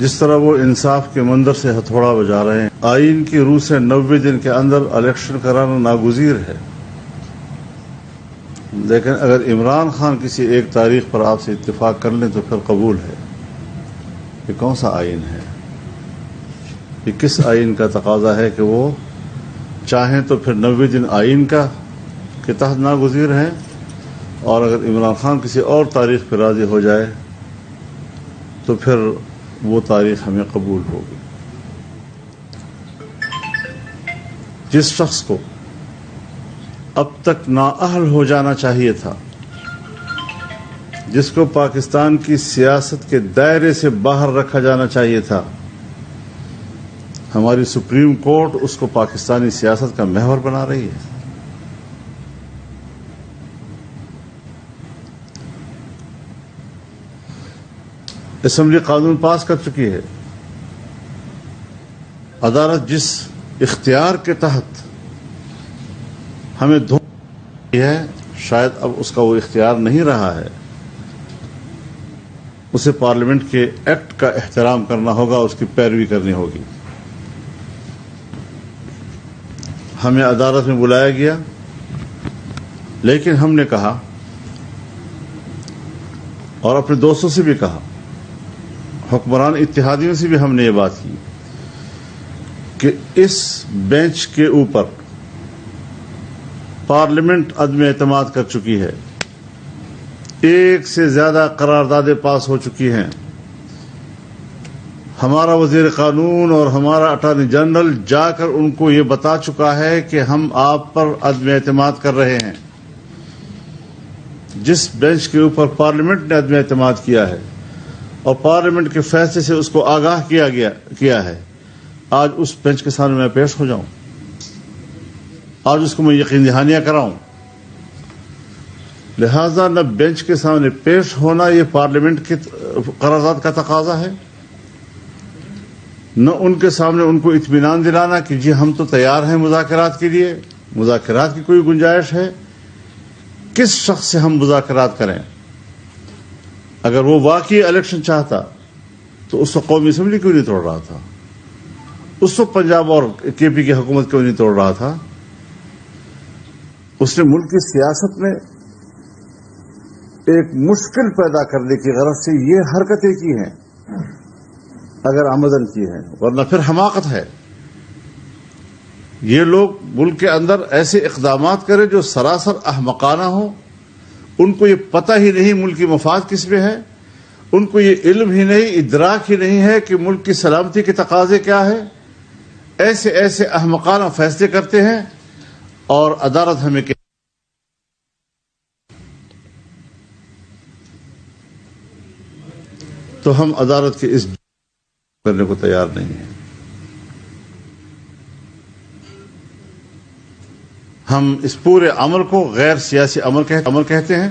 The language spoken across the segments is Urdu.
جس طرح وہ انصاف کے منظر سے ہتھوڑا بجا رہے ہیں۔ آئین کی روح سے نوے دن کے اندر الیکشن کرانا ناگزیر ہے۔ لیکن اگر عمران خان کسی ایک تاریخ پر آپ سے اتفاق کر لیں تو پھر قبول ہے۔ یہ کون سا آئین ہے؟ یہ کس آئین کا تقاضا ہے کہ وہ چاہیں تو پھر نوے دن آئین کا کے تحت ناگزیر ہیں؟ اور اگر عمران خان کسی اور تاریخ پہ راضی ہو جائے تو پھر وہ تاریخ ہمیں قبول ہوگی۔ جس شخص کو اب تک نااہل ہو جانا چاہیے تھا، جس کو پاکستان کی سیاست کے دائرے سے باہر رکھا جانا چاہیے تھا، ہماری سپریم کورٹ اس کو پاکستانی سیاست کا محور بنا رہی ہے۔ اسمبلی قانون پاس کر چکی ہے۔ عدالت جس اختیار کے تحت ہمیں دھوپ ہے، شاید اب اس کا وہ اختیار نہیں رہا ہے۔ اسے پارلیمنٹ کے ایکٹ کا احترام کرنا ہوگا، اس کی پیروی کرنی ہوگی۔ ہمیں عدالت میں بلایا گیا، لیکن ہم نے کہا اور اپنے دوستوں سے بھی کہا حکمران اتحادیوں سے بھی ہم نے یہ بات کی کہ اس بینچ کے اوپر پارلیمنٹ عدم اعتماد کر چکی ہے۔ ایک سے زیادہ قراردادیں پاس ہو چکی ہیں۔ ہمارا وزیر قانون اور ہمارا اٹارنی جنرل جا کر ان کو یہ بتا چکا ہے کہ ہم آپ پر عدم اعتماد کر رہے ہیں۔ جس بینچ کے اوپر پارلیمنٹ نے عدم اعتماد کیا ہے۔ اور پارلیمنٹ کے فیصلے سے اس کو آگاہ کیا گیا، کیا ہے۔ آج اس بینچ کے سامنے میں پیش ہو جاؤں۔ آج اس کو میں یقین دہانیاں کراؤں۔ لہذا نہ بینچ کے سامنے پیش ہونا یہ پارلیمنٹ کے قرارداد کا تقاضا ہے، نہ ان کے سامنے ان کو اطمینان دلانا کہ جی ہم تو تیار ہیں مذاکرات کے لیے، مذاکرات کی کوئی گنجائش ہے۔ کس شخص سے ہم مذاکرات کریں؟ اگر وہ واقعی الیکشن چاہتا تو اس وقت قومی اسمبلی کیوں نہیں توڑ رہا تھا؟ اس وقت پنجاب اور کے پی کی حکومت کیوں نہیں توڑ رہا تھا؟ اس نے ملک کی سیاست میں ایک مشکل پیدا کرنے کی غرض سے یہ حرکتیں کی ہیں، اگر آمدن کی ہیں۔ ورنہ پھر حماقت ہے۔ یہ لوگ ملک کے اندر ایسے اقدامات کریں جو سراسر احمقانہ ہوں۔ ان کو یہ پتہ ہی نہیں ملک کی مفاد کس میں ہے، ان کو یہ علم ہی نہیں، ادراک ہی نہیں ہے کہ ملک کی سلامتی کے تقاضے کیا ہے ایسے ایسے احمقانہ فیصلے کرتے ہیں اور عدالت ہمیں کہ تو ہم عدالت کے اس کرنے کو تیار نہیں ہیں۔ ہم اس پورے عمل کو غیر سیاسی عمل کہتے ہیں۔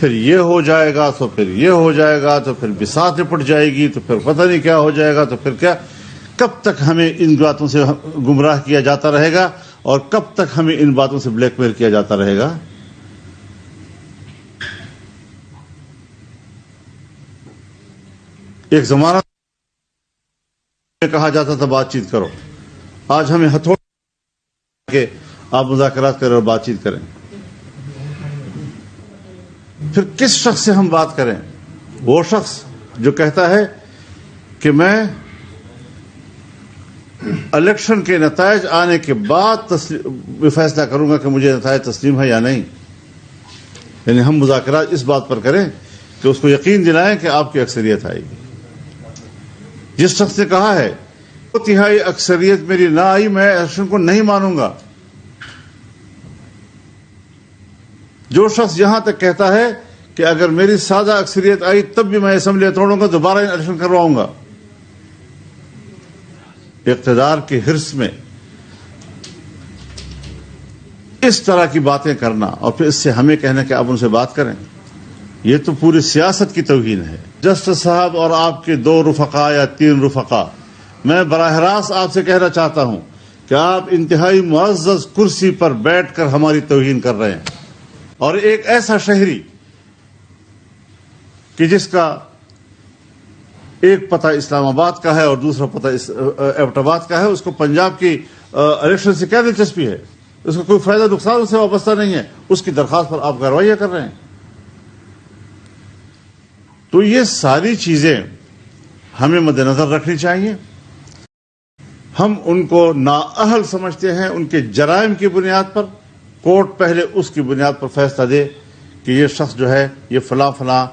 پھر یہ ہو جائے گا تو پھر یہ ہو جائے گا تو پھر بسات نپٹ جائے گی تو پھر پتہ نہیں کیا ہو جائے گا تو پھر کیا۔ کب تک ہمیں ان باتوں سے گمراہ کیا جاتا رہے گا اور کب تک ہمیں ان باتوں سے بلیک میل کیا جاتا رہے گا؟ ایک زمانہ کہا جاتا تھا، بات چیت کرو۔ آج ہمیں ہتھوڑ کے آپ مذاکرات کریں اور بات چیت کریں۔ پھر کس شخص سے ہم بات کریں؟ وہ شخص جو کہتا ہے کہ میں الیکشن کے نتائج آنے کے بعد فیصلہ کروں گا کہ مجھے نتائج تسلیم ہے یا نہیں۔ یعنی ہم مذاکرات اس بات پر کریں کہ اس کو یقین دلائیں کہ آپ کی اکثریت آئے گی جس شخص نے کہا ہے تہائی اکثریت میری نہ آئی، میں الیکشن کو نہیں مانوں گا۔ جو شخص یہاں تک کہتا ہے کہ اگر میری سادہ اکثریت آئی تب بھی میں اسمبلی توڑوں گا دوبارہ الیکشن کرواؤں گا۔ اقتدار کے حرص میں اس طرح کی باتیں کرنا اور پھر اس سے ہمیں کہنا کہ آپ ان سے بات کریں۔ یہ تو پوری سیاست کی توہین ہے۔ جسٹس صاحب اور آپ کے دو رفقا یا تین رفقا، میں براہ راست آپ سے کہنا چاہتا ہوں کہ آپ انتہائی معزز کرسی پر بیٹھ کر ہماری توہین کر رہے ہیں۔ اور ایک ایسا شہری کہ جس کا ایک پتہ اسلام آباد کا ہے اور دوسرا پتہ ایبٹ آباد کا ہے، اس کو پنجاب کی الیکشن سے کیا دلچسپی ہے؟ اس کا کوئی فائدہ نقصان اس سے وابستہ نہیں ہے۔ اس کی درخواست پر آپ کاروائیاں کر رہے ہیں۔ تو یہ ساری چیزیں ہمیں مد نظر رکھنی چاہیے۔ ہم ان کو نااہل سمجھتے ہیں، ان کے جرائم کی بنیاد پر۔ کورٹ پہلے اس کی بنیاد پر فیصلہ دے کہ یہ شخص جو ہے، یہ فلاں فلاں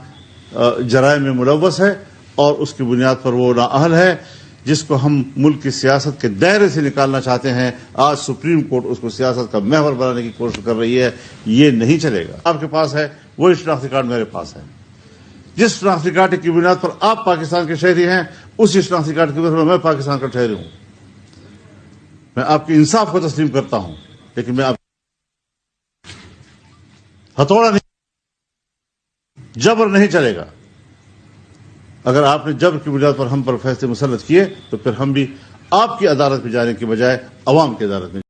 جرائم میں ملوث ہے اور اس کی بنیاد پر وہ نااہل ہے، جس کو ہم ملک کی سیاست کے دائرے سے نکالنا چاہتے ہیں۔ آج سپریم کورٹ اس کو سیاست کا محور بنانے کی کوشش کر رہی ہے۔ یہ نہیں چلے گا۔ آپ کے پاس ہے، وہی شناختی کارڈ میرے پاس ہے۔ جس شناختی کارڈ کی بنیاد پر آپ پاکستان کے شہری ہیں، اسی شناختی کارڈ کی بنیاد پر میں پاکستان کا شہری ہوں۔ میں آپ کے انصاف کو تسلیم کرتا ہوں، لیکن میں آپ ہتھوڑا نہیں جبر نہیں چلے گا۔ اگر آپ نے جبر کی بنیاد پر ہم پر فیصلے مسلط کیے، تو پھر ہم بھی آپ کی عدالت میں جانے کی بجائے عوام کی عدالت میں